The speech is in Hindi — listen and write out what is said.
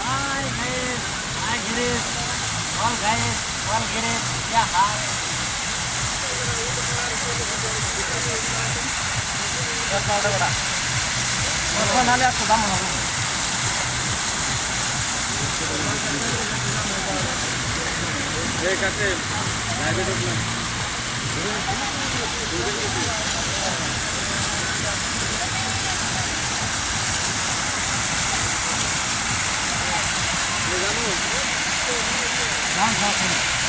Hi guys hi Girish all guys all Girish, क्या हाल? बड़ा नाले आपको दाम ये कहते हैं long haul